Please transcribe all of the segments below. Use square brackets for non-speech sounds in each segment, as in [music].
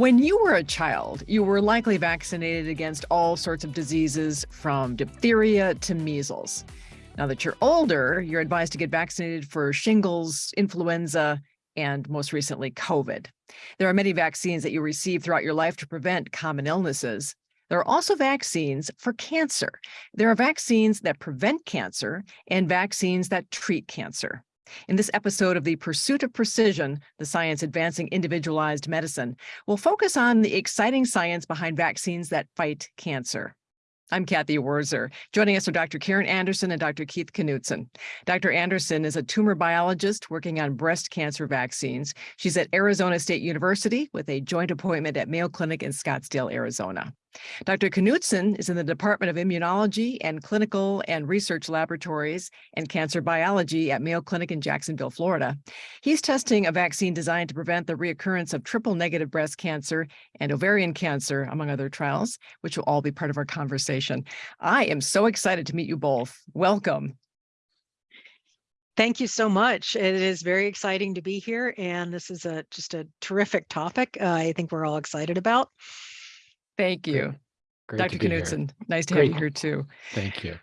When you were a child, you were likely vaccinated against all sorts of diseases from diphtheria to measles. Now that you're older, you're advised to get vaccinated for shingles, influenza, and most recently, COVID. There are many vaccines that you receive throughout your life to prevent common illnesses. There are also vaccines for cancer. There are vaccines that prevent cancer and vaccines that treat cancer. In this episode of The Pursuit of Precision, the science advancing individualized medicine, we'll focus on the exciting science behind vaccines that fight cancer. I'm Cathy Wurzer. Joining us are Dr. Karen Anderson and Dr. Keith Knutson. Dr. Anderson is a tumor biologist working on breast cancer vaccines. She's at Arizona State University with a joint appointment at Mayo Clinic in Scottsdale, Arizona. Dr. Knutson is in the Department of Immunology and Clinical and Research Laboratories and Cancer Biology at Mayo Clinic in Jacksonville, Florida. He's testing a vaccine designed to prevent the reoccurrence of triple negative breast cancer and ovarian cancer, among other trials, which will all be part of our conversation. I am so excited to meet you both. Welcome. Thank you so much. It is very exciting to be here, and this is a just a terrific topic. Uh, I think we're all excited about. Thank you. Great Dr. be here. Knutson, nice to Great. have you here too. Thank you.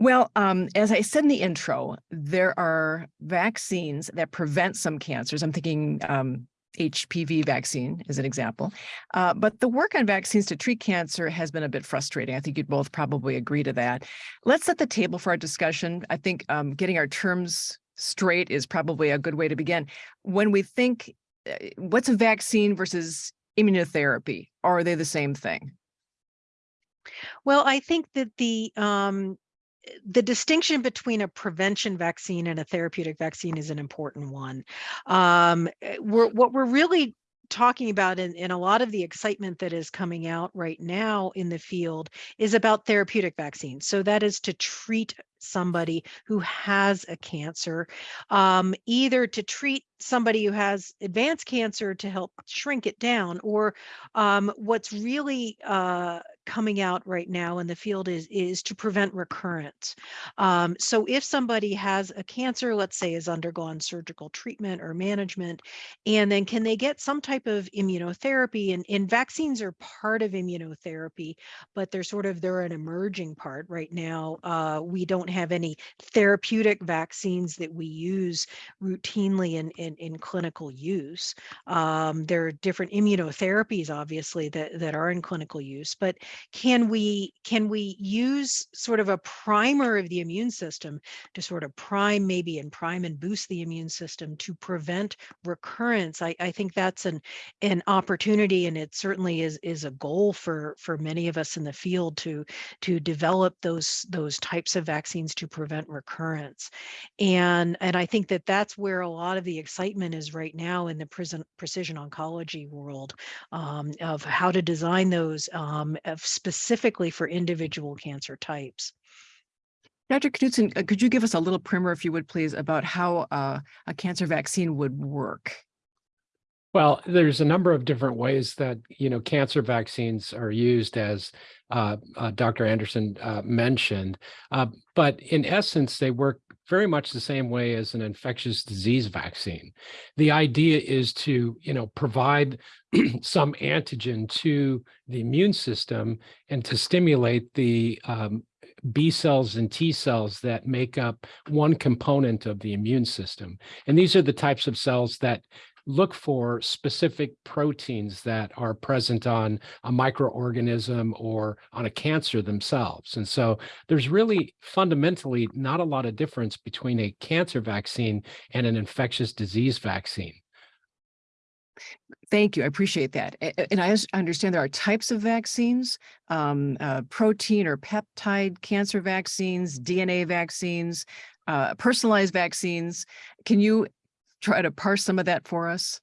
Well, um, as I said in the intro, there are vaccines that prevent some cancers. I'm thinking um, HPV vaccine is an example. Uh, but the work on vaccines to treat cancer has been a bit frustrating. I think you'd both probably agree to that. Let's set the table for our discussion. I think um, getting our terms straight is probably a good way to begin. When we think, uh, what's a vaccine versus immunotherapy? Are they the same thing? Well, I think that the um, the distinction between a prevention vaccine and a therapeutic vaccine is an important one. Um, we're, what we're really talking about in, in a lot of the excitement that is coming out right now in the field is about therapeutic vaccines. So that is to treat somebody who has a cancer, um, either to treat somebody who has advanced cancer to help shrink it down, or um, what's really uh, coming out right now in the field is is to prevent recurrence. Um, so if somebody has a cancer, let's say has undergone surgical treatment or management, and then can they get some type of immunotherapy? And, and vaccines are part of immunotherapy, but they're sort of they're an emerging part right now. Uh, we don't have any therapeutic vaccines that we use routinely in in, in clinical use. Um, there are different immunotherapies, obviously, that that are in clinical use, but can we can we use sort of a primer of the immune system to sort of prime maybe and prime and boost the immune system to prevent recurrence i, I think that's an an opportunity and it certainly is is a goal for for many of us in the field to to develop those those types of vaccines to prevent recurrence and and i think that that's where a lot of the excitement is right now in the prison, precision oncology world um, of how to design those um, specifically for individual cancer types. Dr. Knutson, uh, could you give us a little primer, if you would please, about how uh, a cancer vaccine would work? Well, there's a number of different ways that, you know, cancer vaccines are used as uh, uh, Dr. Anderson uh, mentioned. Uh, but in essence, they work very much the same way as an infectious disease vaccine. The idea is to, you know, provide [clears throat] some antigen to the immune system and to stimulate the um, B cells and T cells that make up one component of the immune system. And these are the types of cells that look for specific proteins that are present on a microorganism or on a cancer themselves. And so there's really fundamentally not a lot of difference between a cancer vaccine and an infectious disease vaccine. Thank you. I appreciate that. And I understand there are types of vaccines, um, uh, protein or peptide cancer vaccines, DNA vaccines, uh, personalized vaccines. Can you try to parse some of that for us?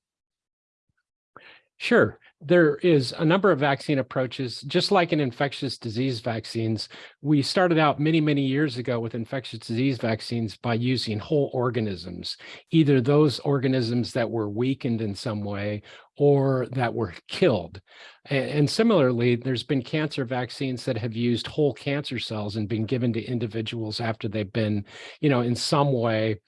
Sure. There is a number of vaccine approaches, just like in infectious disease vaccines. We started out many, many years ago with infectious disease vaccines by using whole organisms, either those organisms that were weakened in some way or that were [laughs] killed. And, similarly, there's been cancer vaccines that have used whole cancer cells and been given to individuals after they've been, you know, in some way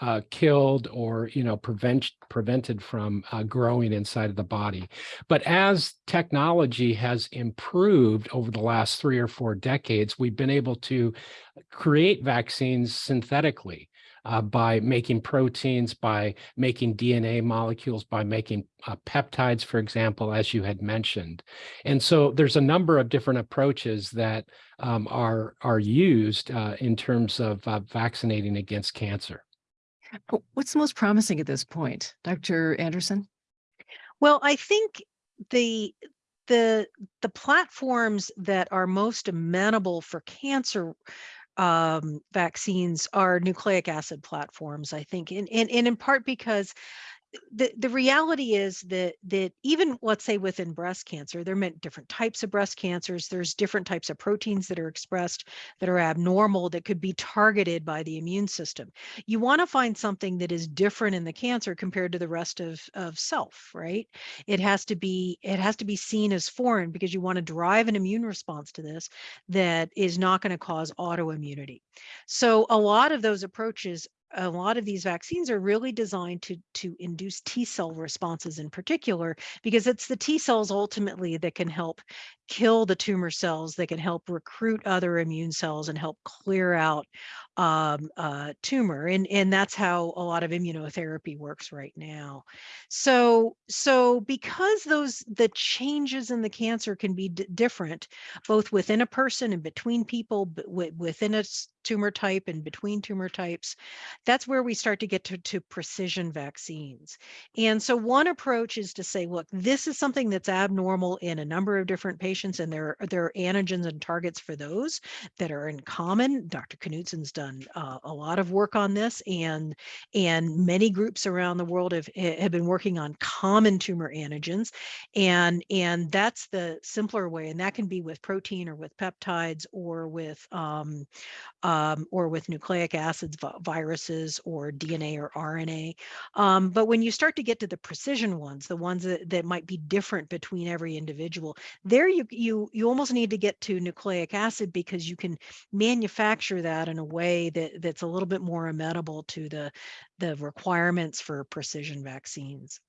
uh, killed or you know prevent prevented from uh, growing inside of the body. But as technology has improved over the last three or four decades, we've been able to create vaccines synthetically uh, by making proteins, by making DNA molecules, by making uh, peptides, for example, as you had mentioned. And so there's a number of different approaches that um, are, are used uh, in terms of uh, vaccinating against cancer. What's the most promising at this point, Dr. Anderson? Well, I think the the the platforms that are most amenable for cancer um, vaccines are nucleic acid platforms, I think, and, and, and in part because the the reality is that that even let's say within breast cancer there are different types of breast cancers there's different types of proteins that are expressed that are abnormal that could be targeted by the immune system. You want to find something that is different in the cancer compared to the rest of of self right? It has to be it has to be seen as foreign because you want to drive an immune response to this that is not going to cause autoimmunity. So a lot of those approaches a lot of these vaccines are really designed to to induce T cell responses in particular, because it's the T cells ultimately that can help kill the tumor cells, that can help recruit other immune cells and help clear out um, uh, tumor. And, and that's how a lot of immunotherapy works right now. So, so because those, the changes in the cancer can be different, both within a person and between people, within a tumor type and between tumor types, that's where we start to get to, to precision vaccines. And so one approach is to say, look, this is something that's abnormal in a number of different patients and there, there are antigens and targets for those that are in common. Dr. Knutson's done uh, a lot of work on this and, and many groups around the world have, have been working on common tumor antigens. And, and that's the simpler way. And that can be with protein or with peptides or with um, um, or with nucleic acids, viruses, or DNA or RNA. Um, but when you start to get to the precision ones, the ones that, that might be different between every individual, there you you you almost need to get to nucleic acid because you can manufacture that in a way that that's a little bit more amenable to the the requirements for precision vaccines.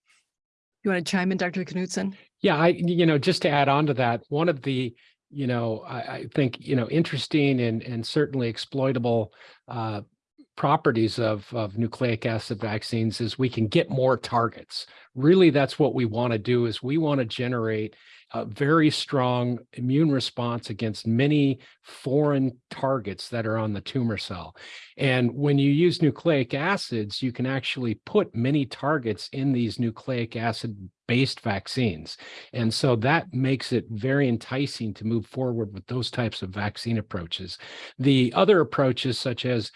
You want to chime in, Dr. Knutson? Yeah, I, you know, just to add on to that, one of the you know, I, I think, you know, interesting and, and certainly exploitable uh, properties of, of nucleic acid vaccines is we can get more targets. Really, that's what we want to do is we want to generate a very strong immune response against many foreign targets that are on the tumor cell. And when you use nucleic acids, you can actually put many targets in these nucleic acid based vaccines. And so that makes it very enticing to move forward with those types of vaccine approaches. The other approaches such as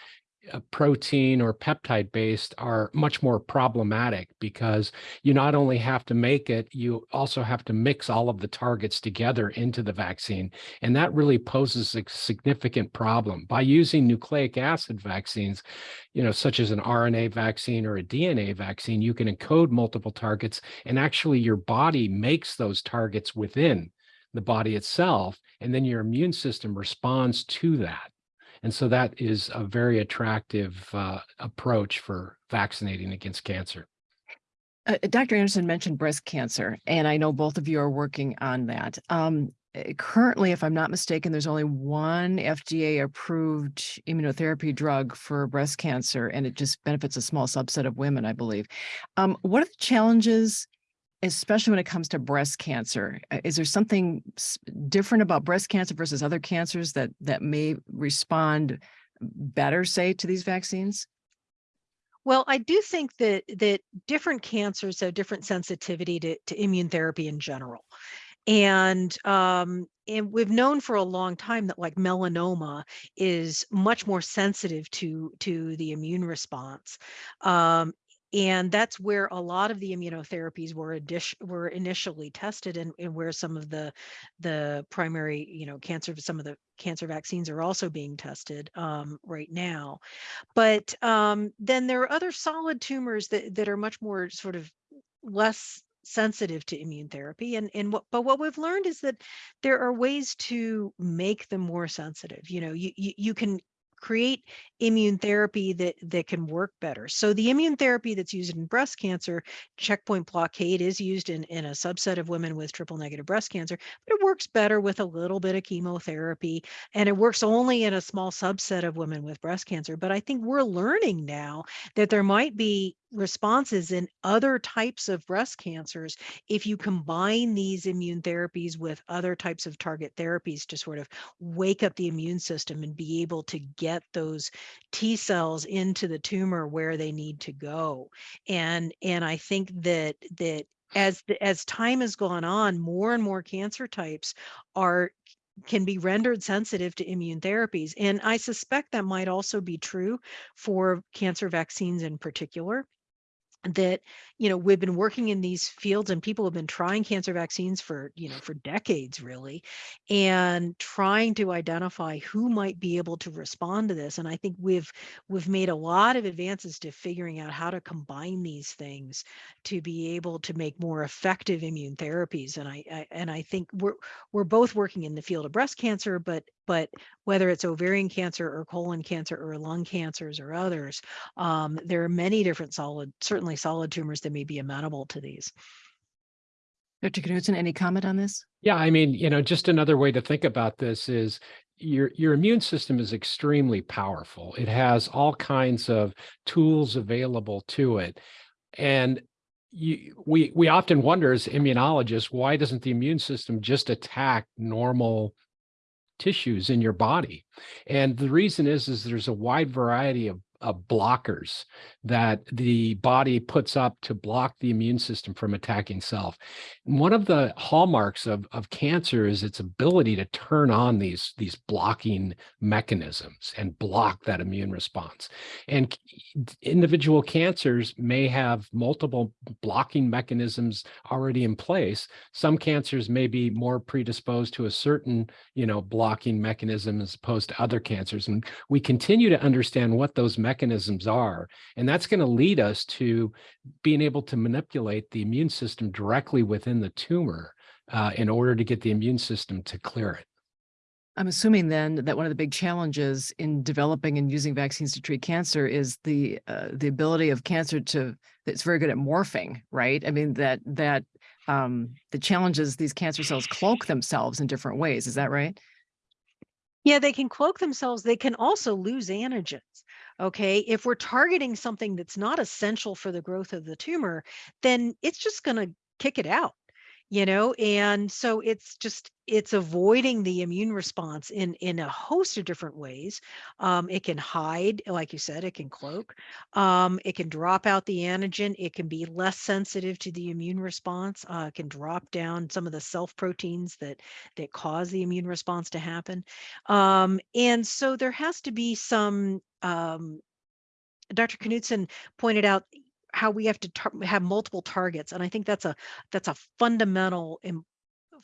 Uh, protein or peptide based are much more problematic because you not only have to make it, you also have to mix all of the targets together into the vaccine. And that really poses a significant problem. By using nucleic acid vaccines, you know, such as an RNA vaccine or a DNA vaccine, you can encode multiple targets and actually your body makes those targets within the body itself, and then your immune system responds to that. And so that is a very attractive uh, approach for vaccinating against cancer. Uh, Dr. Anderson mentioned breast cancer, and I know both of you are working on that. Um, eh, currently, if I'm not mistaken, there's only one FDA approved immunotherapy drug for breast cancer, and it just benefits a small subset of women, I believe. Um, what are the challenges especially when it comes to breast cancer. Uh, is there something different about breast cancer versus other cancers that that may respond better, say, to these vaccines? Well, I do think that that different cancers have different sensitivity to, to immune therapy in general. And um, and we've known for a long time that like melanoma is much more sensitive to to the immune response um, and that's where a lot of the immunotherapies were were initially tested and, and where some of the the primary you know cancer some of the cancer vaccines are also being tested um, right now. But um, then there are other solid tumors that, that are much more sort of less sensitive to immune therapy and and what but what we've learned is that there are ways to make them more sensitive. You know you you, you can create immune therapy that that can work better. So the immune therapy that's used in breast cancer, checkpoint blockade is used in in a subset of women with triple negative breast cancer, but it works better with a little bit of chemotherapy and it works only in a small subset of women with breast cancer. But I think we're learning now that there might be responses in other types of breast cancers if you combine these immune therapies with other types of target therapies to sort of wake up the immune system and be able to get those T cells into the tumor where they need to go. And and I think that that as the, as time has gone on, more and more cancer types are can be rendered sensitive to immune therapies. And I suspect that might also be true for cancer vaccines in particular that you know we've been working in these fields and people have been trying cancer vaccines for you know for decades really and trying to identify who might be able to respond to this and i think we've we've made a lot of advances to figuring out how to combine these things to be able to make more effective immune therapies and i, I and i think we're we're both working in the field of breast cancer but but whether it's ovarian cancer or colon cancer or lung cancers or others, um, there are many different solid, certainly solid tumors that may be amenable to these. Dr. Knutson, any comment on this? Yeah, I mean, you know, just another way to think about this is your your immune system is extremely powerful. It has all kinds of tools available to it. And you, we we often wonder as immunologists, why doesn't the immune system just attack normal tissues in your body. And the reason is, is there's a wide variety of uh, blockers that the body puts up to block the immune system from attacking self. And one of the hallmarks of, of cancer is its ability to turn on these, these blocking mechanisms and block that immune response. And individual cancers may have multiple blocking mechanisms already in place. Some cancers may be more predisposed to a certain, you know, blocking mechanism as opposed to other cancers. And we continue to understand what those mechanisms mechanisms are. And that's going to lead us to being able to manipulate the immune system directly within the tumor uh, in order to get the immune system to clear it. I'm assuming then that one of the big challenges in developing and using vaccines to treat cancer is the uh, the ability of cancer to it's very good at morphing, right? I mean that that um, the challenges these cancer cells cloak themselves in different ways. Is that right? Yeah, they can cloak themselves. They can also lose antigens. Okay. If we're targeting something that's not essential for the growth of the tumor, then it's just going to kick it out you know and so it's just it's avoiding the immune response in in a host of different ways um, it can hide like you said it can cloak um, it can drop out the antigen it can be less sensitive to the immune response uh, it can drop down some of the self proteins that that cause the immune response to happen um, and so there has to be some um, Dr. Knutson pointed out how we have to have multiple targets and i think that's a that's a fundamental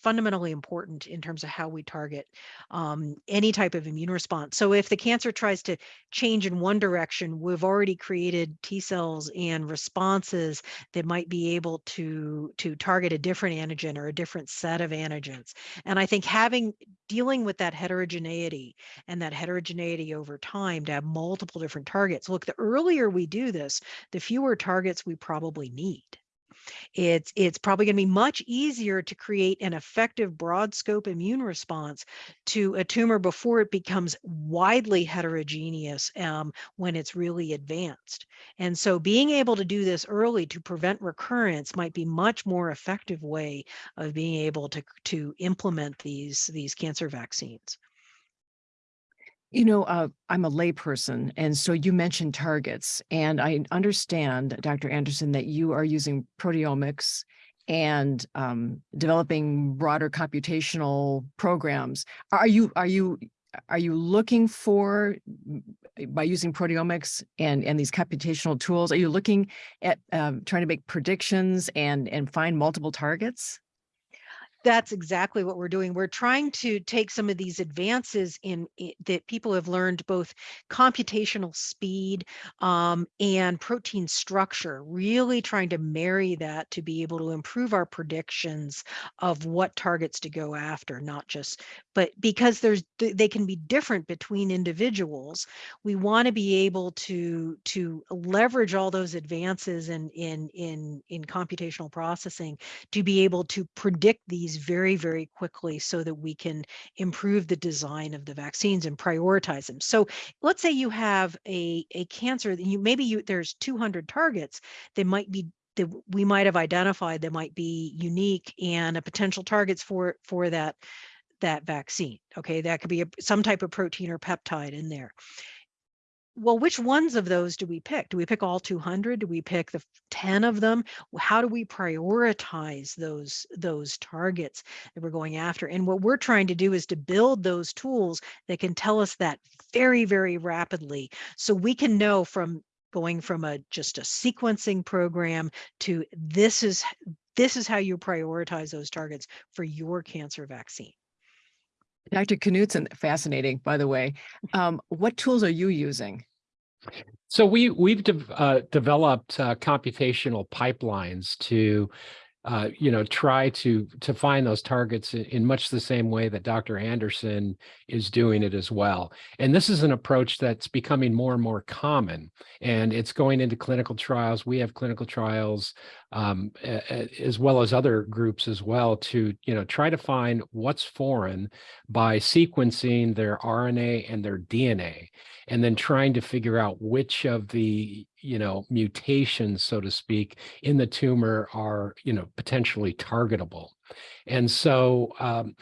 fundamentally important in terms of how we target um, any type of immune response. So if the cancer tries to change in one direction, we've already created T cells and responses that might be able to, to target a different antigen or a different set of antigens. And I think having dealing with that heterogeneity and that heterogeneity over time to have multiple different targets. Look, the earlier we do this, the fewer targets we probably need. It's it's probably going to be much easier to create an effective broad scope immune response to a tumor before it becomes widely heterogeneous um, when it's really advanced. And so being able to do this early to prevent recurrence might be much more effective way of being able to, to implement these, these cancer vaccines. You know, uh, I'm a layperson, and so you mentioned targets, and I understand, Dr. Anderson, that you are using proteomics and um, developing broader computational programs. Are you are you are you looking for by using proteomics and and these computational tools? Are you looking at um, trying to make predictions and and find multiple targets? That's exactly what we're doing. We're trying to take some of these advances in, i- that people have learned both computational speed um, and protein structure, really trying to marry that to be able to improve our predictions of what targets to go after, not just, but because there's they can be different between individuals, we want to be able to to leverage all those advances in in in in computational processing to be able to predict these very, very quickly so that we can improve the design of the vaccines and prioritize them. So let's say you have a, a cancer that you maybe you there's 200 targets that might be that we might have identified that might be unique and a potential targets for for that that vaccine. Okay, that could be a, some type of protein or peptide in there well, which ones of those do we pick? Do we pick all 200? Do we pick the 10 of them? How do we prioritize those those targets that we're going after? And what we're trying to do is to build those tools that can tell us that very, very rapidly, so we can know from going from a just a sequencing program to this is this is how you prioritize those targets for your cancer vaccine. Dr. Knutson, fascinating, by the way. Um, what tools are you using? So we we've de uh, developed uh, computational pipelines to, uh, you know, try to to find those targets in, in, much the same way that Dr. Anderson is doing it as well. And this is an approach that's becoming more and more common, and it's going into clinical trials. We have clinical trials um, as well as other groups as well to, you know, try to find what's foreign by sequencing their RNA and their DNA and then trying to figure out which of the you know mutations so to speak in the tumor are you know potentially targetable. And so um,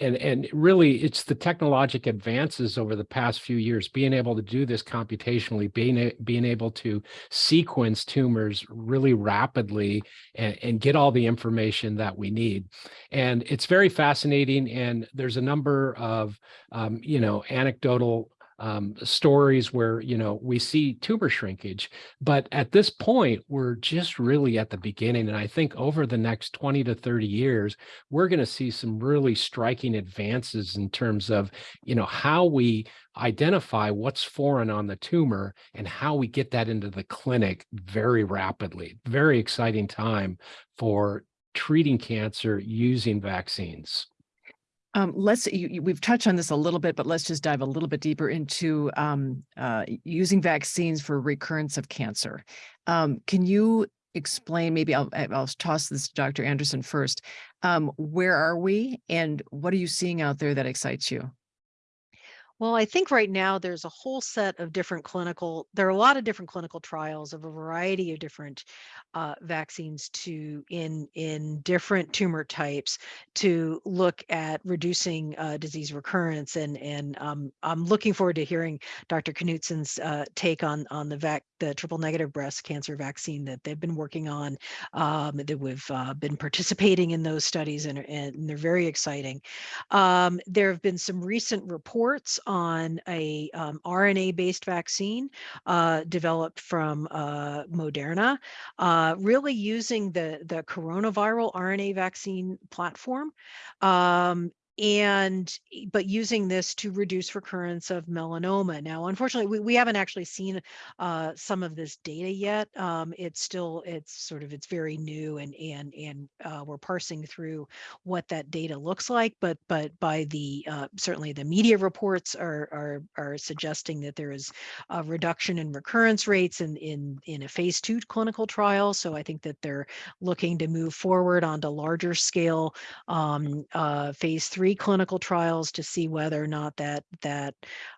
and and really it's the technologic advances over the past few years being able to do this computationally being being able to sequence tumors really rapidly and, and get all the information that we need. And it's very fascinating and there's a number of um, you know anecdotal um, stories where, you know, we see tumor shrinkage. But at this point, we're just really at the beginning. And I think over the next 20 to 30 years, we're going to see some really striking advances in terms of, you know, how we identify what's foreign on the tumor and how we get that into the clinic very rapidly. Very exciting time for treating cancer using vaccines. Um, let's, you, you, we've touched on this a little bit, but let's just dive a little bit deeper into um, uh, using vaccines for recurrence of cancer. Um, can you explain, maybe I'll, I'll toss this to Dr. Anderson first. Um, where are we and what are you seeing out there that excites you? Well, I think right now there's a whole set of different clinical, there are a lot of different clinical trials of a variety of different uh, vaccines to in in different tumor types to look at reducing uh, disease recurrence. And and um, I'm looking forward to hearing Dr. Knutson's uh, take on on the vac the triple negative breast cancer vaccine that they've been working on. Um, that we've uh, been participating in those studies and, and they're very exciting. Um, there have been some recent reports on a um, RNA-based vaccine uh, developed from uh, Moderna, uh, really using the, the coronaviral RNA vaccine platform um, and but using this to reduce recurrence of melanoma. Now, unfortunately, we, we haven't actually seen uh, some of this data yet. Um, it's still it's sort of it's very new and and and uh, we're parsing through what that data looks like. But but by the uh, certainly the media reports are are are suggesting that there is a reduction in recurrence rates in in in a phase two clinical trial. So I think that they're looking to move forward onto larger scale um, uh, phase three three clinical trials to see whether or not that that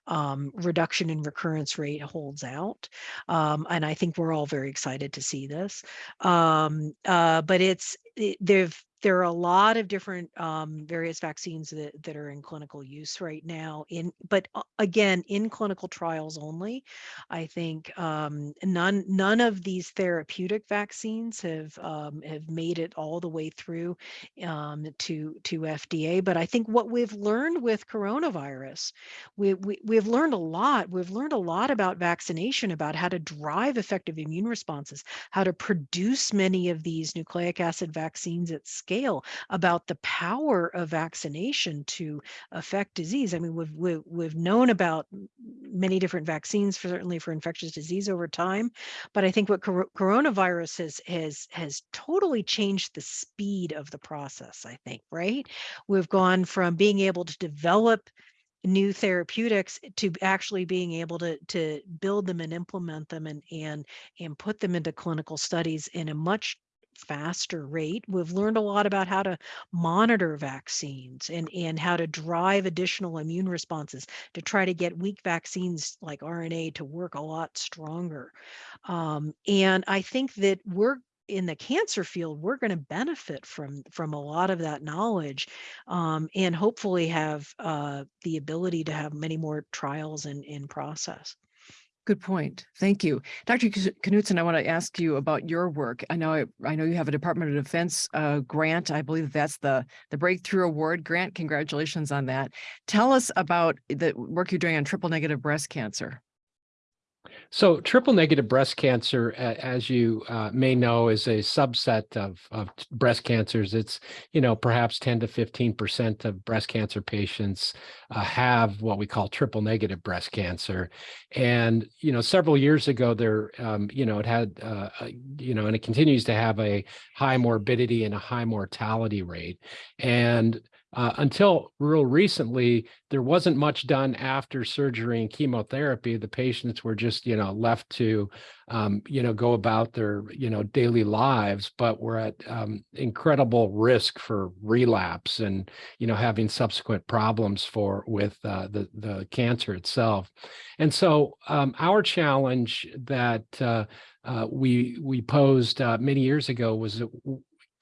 um, reduction in recurrence rate holds out. Um, and I think we're all very excited to see this. Um, uh, but it's it, they've there are a lot of different um, various vaccines that, that are in clinical use right now in but uh, again in clinical trials only. I think um, none none of these therapeutic vaccines have um, have made it all the way through um, to to fda but i think what we've learned with coronavirus we, we we've learned a lot we've learned a lot about vaccination about how to drive effective immune responses how to produce many of these nucleic acid vaccines at scale scale about the power of vaccination to affect disease. I mean, we've we've, we've known about many different vaccines, for, certainly for infectious disease over time, but I think what cor coronavirus has has has totally changed the speed of the process. I think, right? We've gone from being able to develop new therapeutics to actually being able to to build them and implement them and and and put them into clinical studies in a much faster rate. We've learned a lot about how to monitor vaccines and and how to drive additional immune responses to try to get weak vaccines like RNA to work a lot stronger. Um, and I think that we're in the cancer field, we're going to benefit from from a lot of that knowledge, um, and hopefully have uh, the ability to have many more trials in in process. Good point. Thank you. Dr. Knutson, I want to ask you about your work. I know I know you have a Department of Defense uh, grant. I believe that's the, the Breakthrough Award grant. Congratulations on that. Tell us about the work you're doing on triple negative breast cancer. So triple negative breast cancer, as you uh, may know, is a subset of, of breast cancers. It's, you know, perhaps 10 to 15% of breast cancer patients uh, have what we call triple negative breast cancer. And, you know, several years ago there, um, you know, it had, uh, you know, and it continues to have a high morbidity and a high mortality rate. And uh, until real recently, there wasn't much done after surgery and chemotherapy. The patients were just, you know, left to, um, you know, go about their, you know, daily lives, but were at um, incredible risk for relapse and, you know, having subsequent problems for with uh, the the cancer itself. And so um, our challenge that uh, uh we we posed uh, many years ago was,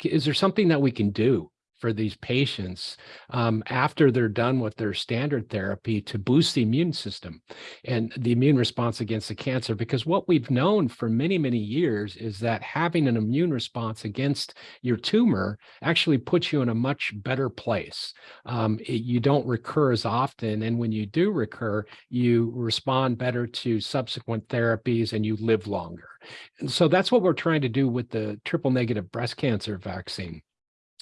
is there something that we can do for these patients um, after they're done with their standard therapy to boost the immune system and the immune response against the cancer. Because what we've known for many, many years is that having an immune response against your tumor actually puts you in a much better place. Um, it, you don't recur as often. And when you do recur, you respond better to subsequent therapies and you live longer. And so that's what we're trying to do with the triple negative breast cancer vaccine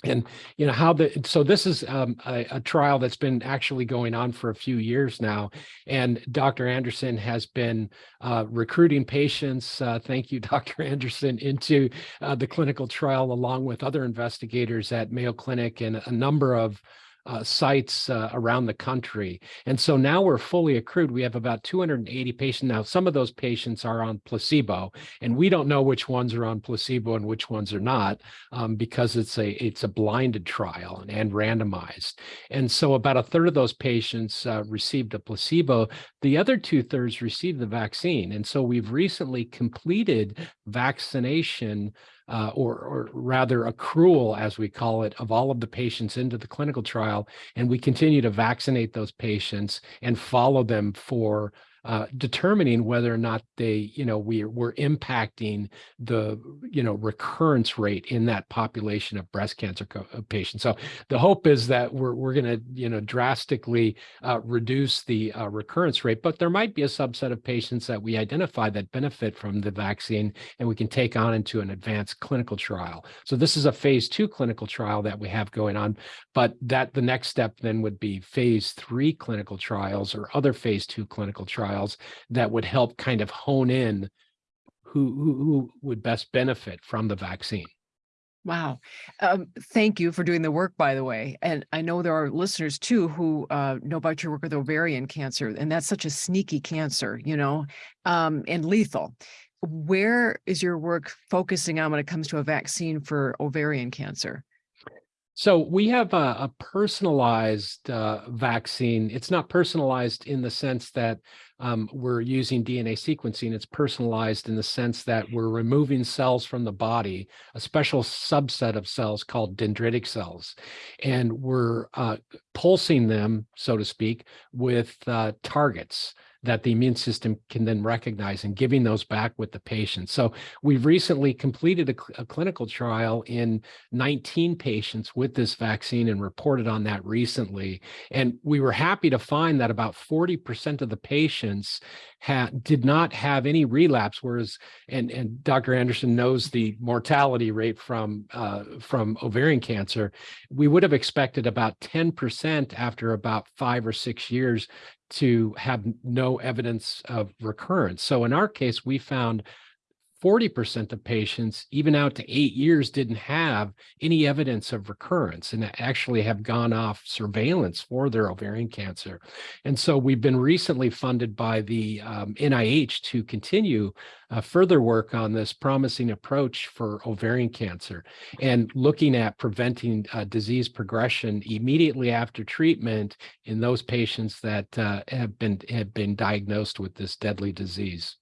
and you know how the so this is um, a, a, trial that's been actually going on for a few years now and dr anderson has been uh, recruiting patients uh, thank you [laughs] dr anderson into uh, the clinical trial along with other investigators at mayo clinic and a number of uh, sites uh, around the country. And so now we're fully accrued. We have about 280 patients. Now, some of those patients are on placebo, and we don't know which ones are on placebo and which ones are not um, because it's a it's a blinded trial and, and, randomized. And so about a third of those patients uh, received a placebo. The other two thirds received the vaccine. And so we've recently completed vaccination uh, or, or rather accrual, as we call it, of all of the patients into the clinical trial. And we continue to vaccinate those patients and follow them for uh, determining whether or not they, you know, we we're impacting the, you know, recurrence rate in that population of breast cancer uh, patients. So the hope is that we're we're going to, you know, drastically uh, reduce the uh, recurrence rate, but there might be a subset of patients that we identify that benefit from the vaccine, and we can take on into an advanced clinical trial. So this is a phase two clinical trial that we have going on, but that the next step then would be phase three clinical trials or other phase two clinical trials trials that would help kind of hone in who, who, who would best benefit from the vaccine. Wow. Um, thank you for doing the work, by the way. And I know there are listeners too who uh, know about your work with ovarian cancer, and that's such a sneaky cancer, you know, um, and lethal. Where is your work focusing on when it comes to a vaccine for ovarian cancer? So we have a, a personalized uh, vaccine. It's not personalized in the sense that um, we're using DNA sequencing. It's personalized in the sense that we're removing cells from the body, a special subset of cells called dendritic cells, and we're uh, pulsing them, so to speak, with uh, targets that the immune system can then recognize and giving those back with the patient. So we've recently completed a, cl a clinical trial in 19 patients with this vaccine and reported on that recently. And we were happy to find that about 40% of the patients had did not have any relapse, whereas and and Dr. Anderson knows the mortality rate from uh, from ovarian cancer. We would have expected about 10% after about five or six years to have no evidence of recurrence. So in our case, we found 40% of patients, even out to eight years, didn't have any evidence of recurrence and actually have gone off surveillance for their ovarian cancer. And so we've been recently funded by the um, NIH to continue uh, further work on this promising approach for ovarian cancer and looking at preventing uh, disease progression immediately after treatment in those patients that uh, have been have been diagnosed with this deadly disease.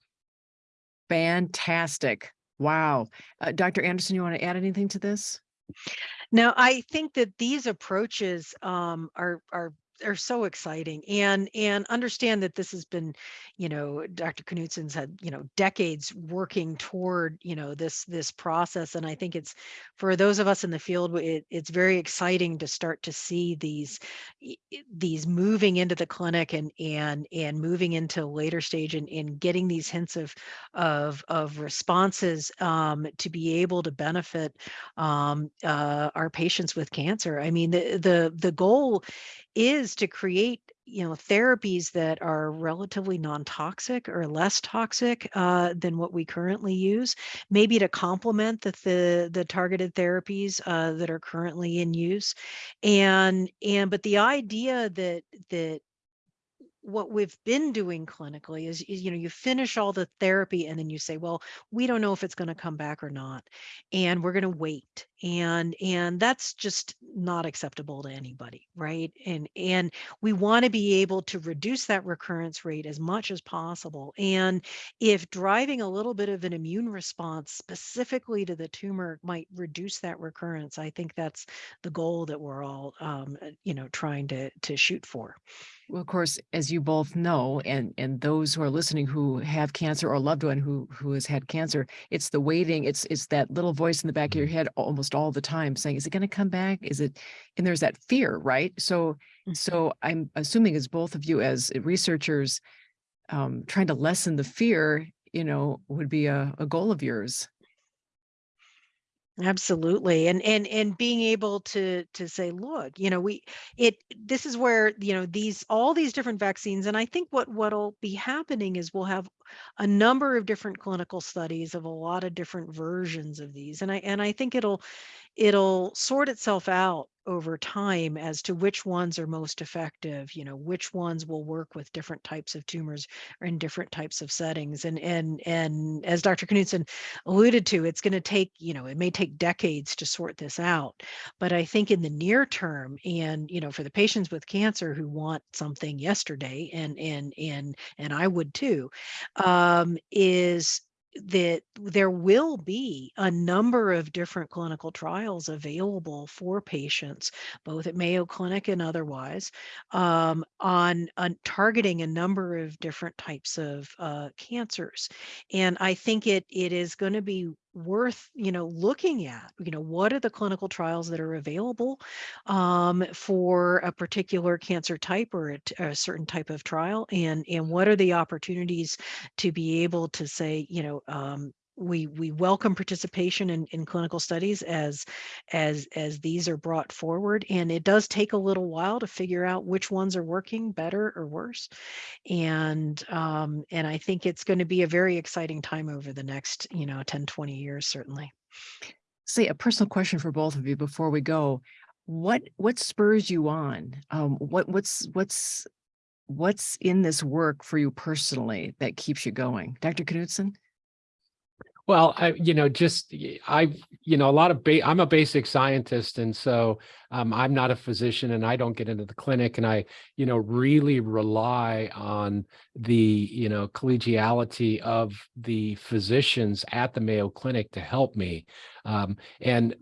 Fantastic. Wow. Uh, Dr. Anderson, you want to add anything to this? Now, I think that these approaches um, are are are so exciting and and understand that this has been you know dr knutson's had you know decades working toward you know this this process and i think it's for those of us in the field it, it's very exciting to start to see these these moving into the clinic and and and moving into later stage and, and getting these hints of of of responses um, to be able to benefit um, uh, our patients with cancer. I mean the the the goal is to create you know therapies that are relatively non-toxic or less toxic uh, than what we currently use maybe to complement the the, the targeted therapies uh, that are currently in use. And and but the idea that that what we've been doing clinically is, is, you know you finish all the therapy and then you say well we don't know if it's going to come back or not and we're going to wait and and that's just not acceptable to anybody right? And and we want to be able to reduce that recurrence rate as much as possible and if driving a little bit of an immune response specifically to the tumor might reduce that recurrence i think that's the goal that we're all um, you know trying to to shoot for well, of course, as you both know, and and those who are listening who have cancer or a loved one who who has had cancer, it's the waiting. It's it's that little voice in the back of your head almost all the time saying, "Is it going to come back? Is it?" And there's that fear, right? So mm-hmm. so I'm assuming as both of you as researchers, um, trying to lessen the fear, you know, would be a, a goal of yours. Absolutely. And and and being able to to say, look, you know, we it this is where, you know, these all these different vaccines and I think what what'll be happening is we'll have a number of different clinical studies of a lot of different versions of these. And I and I think it'll it'll sort itself out over time as to which ones are most effective you know which ones will work with different types of tumors or in different types of settings. And and and as dr knutson alluded to it's going to take you know it may take decades to sort this out. But i think in the near term and you know for the patients with cancer who want something yesterday and and and and i would too um is that there will be a number of different clinical trials available for patients, both at Mayo Clinic and otherwise, um, on, on, targeting a number of different types of uh, cancers. And I think it it is going to be worth you know looking at you know what are the clinical trials that are available um, for a particular cancer type or a, certain type of trial and and what are the opportunities to be able to say you know um, we we welcome participation in, in clinical studies as as as these are brought forward and it does take a little while to figure out which ones are working better or worse. And um and i think it's going to be a very exciting time over the next you know 10 20 years certainly. Say a personal question for both of you before we go. What what spurs you on? Um what what's what's what's in this work for you personally that keeps you going? Dr knutson well, I, you know, just I, you know, a lot of ba I'm a basic scientist, and so um, I'm not a physician, and I don't get into the clinic, and I, you know, really rely on the, you know, collegiality of the physicians at the Mayo Clinic to help me, um, and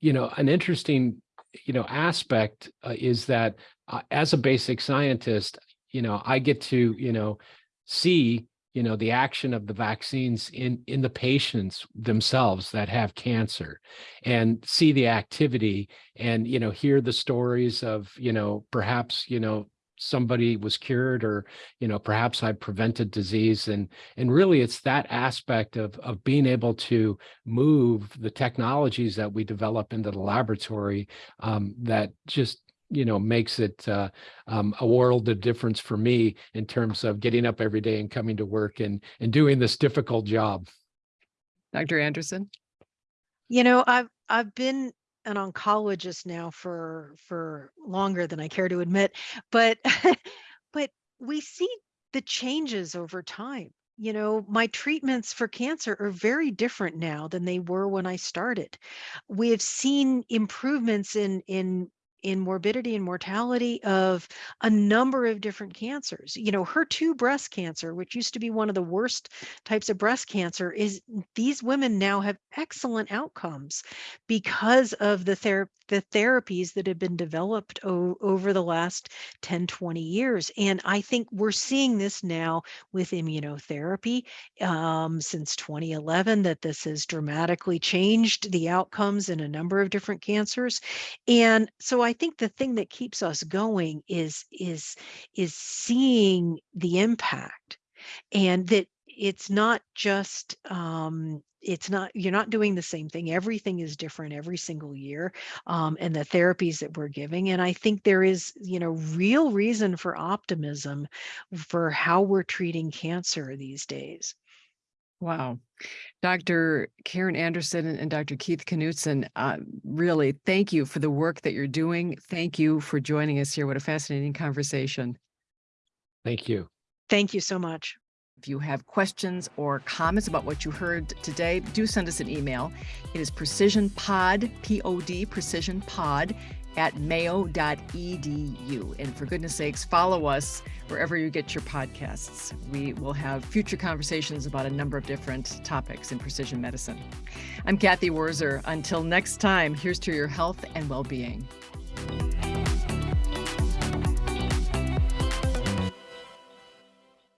you know, an interesting, you know, aspect uh, is that uh, as a basic scientist, you know, I get to, you know, see you know the action of the vaccines in in the patients themselves that have cancer and see the activity and you know hear the stories of you know perhaps you know somebody was cured or you know perhaps i prevented disease. And and really it's that aspect of of being able to move the technologies that we develop into the laboratory um, that just you know makes it uh, um, a world of difference for me in terms of getting up every day and coming to work and and doing this difficult job. Dr. Anderson? You know, I've I've been an oncologist now for for longer than I care to admit, but [laughs] but we see the changes over time. You know, my treatments for cancer are very different now than they were when I started. We have seen improvements in in in morbidity and mortality of a number of different cancers. You know, HER2 breast cancer, which used to be one of the worst types of breast cancer, is these women now have excellent outcomes because of the ther- the therapies that have been developed over the last 10, 20 years. And I think we're seeing this now with immunotherapy um, since 2011, that this has dramatically changed the outcomes in a number of different cancers. And so I I think the thing that keeps us going is is is seeing the impact and that it's not just um, it's not you're not doing the same thing. Everything is different every single year um, and the therapies that we're giving and i think there is you know real reason for optimism for how we're treating cancer these days Wow. Dr. Karen Anderson and Dr. Keith Knutson, uh, really thank you for the work that you're doing. Thank you for joining us here. What a fascinating conversation. Thank you. thank you so much If you have questions or comments about what you heard today, do send us an email. It is precisionpod, P-O-D, precisionpod at mayo.edu. And for goodness sakes, follow us wherever you get your podcasts. We will have future conversations about a number of different topics in precision medicine. I'm Cathy Wurzer. Until next time, here's to your health and well being.